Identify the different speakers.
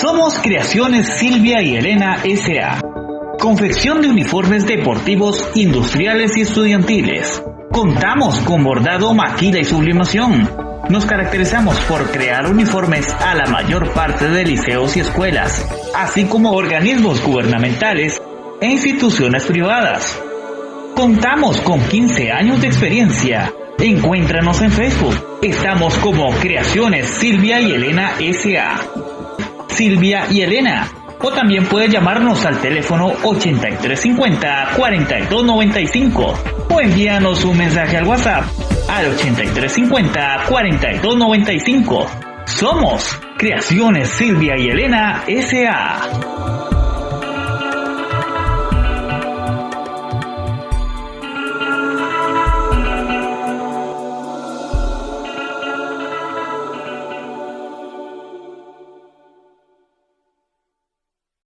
Speaker 1: Somos Creaciones Silvia y Elena S.A. Confección de uniformes deportivos, industriales y estudiantiles. Contamos con bordado, maquila y sublimación. Nos caracterizamos por crear uniformes a la mayor parte de liceos y escuelas, así como organismos gubernamentales e instituciones privadas. Contamos con 15 años de experiencia. Encuéntranos en Facebook. Estamos como Creaciones Silvia y Elena S.A. Silvia y Elena. O también puede llamarnos al teléfono 8350-4295 o envíanos un mensaje al WhatsApp al 8350-4295. Somos Creaciones Silvia y Elena S.A.